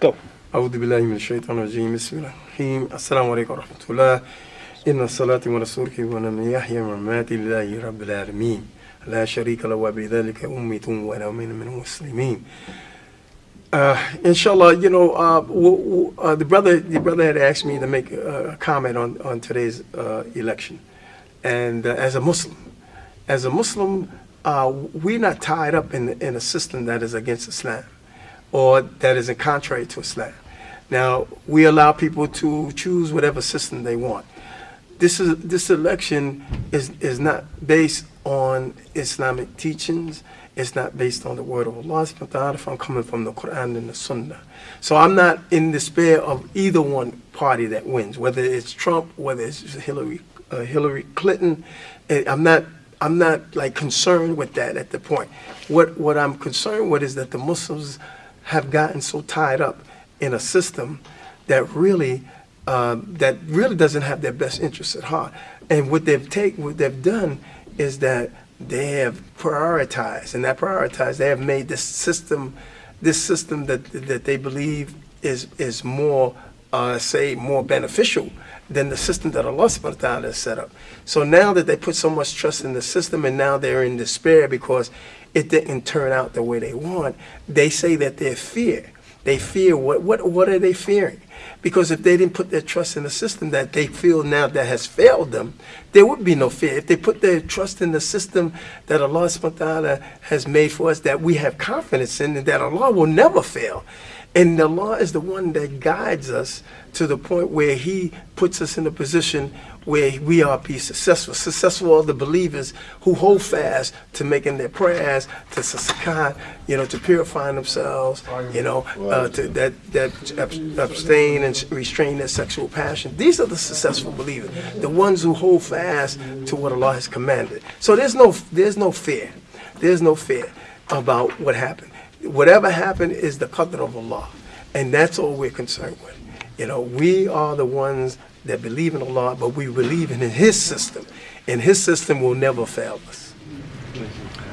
go. أعوذ بالله من الشيطان الرجيم بسم الله الرحمن الرحيم السلام عليكم ورحمة الله إن الصلاة ورسولك ونمن يحيى مماتي لله رب العالمين لا شريك له وبذلك أميت وأنا من المسلمين uh, inshallah, you know, uh, w- w- uh, the brother, the brother had asked me to make a, a comment on on today's uh, election, and uh, as a Muslim, as a Muslim, uh, we're not tied up in in a system that is against Islam, or that is in contrary to Islam. Now, we allow people to choose whatever system they want. This is this election is is not based on Islamic teachings. It's not based on the word of Allah subhanahu I'm coming from the Quran and the Sunnah. So I'm not in despair of either one party that wins, whether it's Trump, whether it's Hillary uh, Hillary Clinton. Eh, I'm not I'm not like concerned with that at the point. What what I'm concerned with is that the Muslims have gotten so tied up in a system that really uh, that really doesn't have their best interests at heart. And what they've taken, what they've done, is that they have prioritized, and that prioritized, they have made this system, this system that that they believe is is more, uh, say, more beneficial than the system that Allah subhanahu wa ta'ala has set up. So now that they put so much trust in the system and now they're in despair because it didn't turn out the way they want, they say that they fear. They fear what what what are they fearing? Because if they didn't put their trust in the system that they feel now that has failed them, there would be no fear. If they put their trust in the system that Allah subhanahu wa ta'ala has made for us that we have confidence in and that Allah will never fail. And the law is the one that guides us to the point where He puts us in a position where we are be successful. Successful are the believers who hold fast to making their prayers, to zakat, you know, to purifying themselves, you know, uh, to that that abstain and restrain their sexual passion. These are the successful believers, the ones who hold fast to what Allah has commanded. So there's no there's no fear, there's no fear about what happened. Whatever happened is the qadr of Allah, and that's all we're concerned with. You know, we are the ones that believe in Allah, but we believe in His system, and His system will never fail us.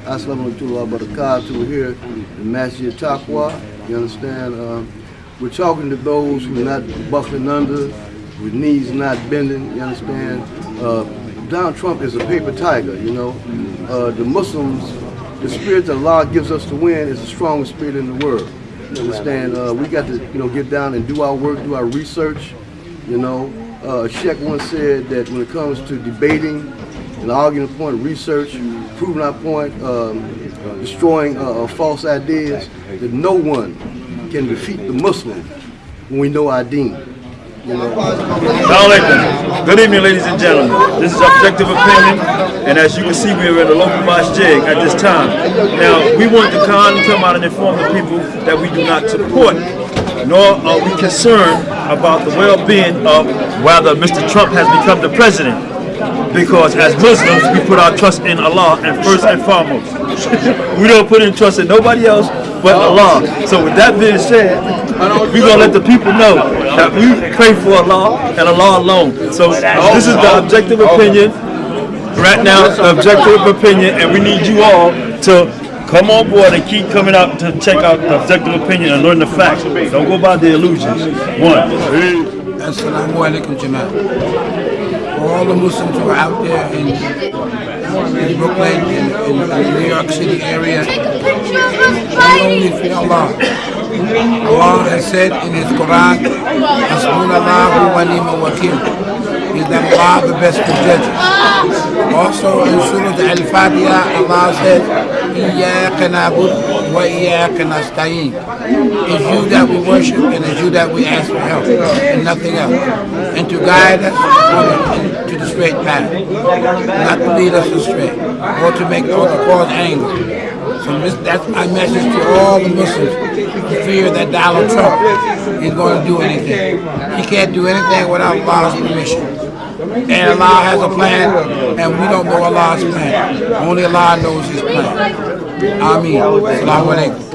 Assalamu alaikum barakatuh. We're here in Masjid Taqwa. You understand? Um, we're talking to those who are not buckling under, with knees not bending. You understand? Uh, Donald Trump is a paper tiger, you know. Uh, the Muslims, the spirit that Allah gives us to win is the strongest spirit in the world. You understand? Uh, we got to, you know, get down and do our work, do our research. You know, uh, Sheikh once said that when it comes to debating and arguing a point, research, proving our point, um, destroying uh, uh, false ideas, that no one can defeat the Muslim when we know our deen. Good evening, ladies and gentlemen. This is Objective Opinion, and as you can see, we are in the local masjid at this time. Now, we want to come out and inform the people that we do not support, nor are we concerned about the well-being of whether Mr. Trump has become the president. Because as Muslims, we put our trust in Allah and first and foremost. we don't put in trust in nobody else but oh. Allah. So with that being said, we're gonna let the people know that we pray for Allah and Allah alone. So this is the objective opinion. Right now, the objective opinion, and we need you all to come on board and keep coming out to check out the objective opinion and learn the facts. Don't go by the illusions. One. Assalamu alaikum, Jamal. For all the Muslims who are out there in, in Brooklyn, in, in the New York City area, not only fear Allah. Allah has said in His Quran, Hasbunallahu wa ni'mal wakil. Is that Allah the best of judges? Also in Surah Al-Fatiha, Allah said, إِيَّاكَ نَعْبُدُ what he asking us, Taim. It's you that we worship and it's you that we ask for help and nothing else. And to guide us to the straight path, not to lead us astray or to make or to cause anger. So that's my message to all the Muslims fear that Donald Trump is going to do anything. He can't do anything without Allah's permission. And Allah has a plan, and we don't know Allah's plan. Only Allah knows His plan. Ameen. Assalamu alaikum.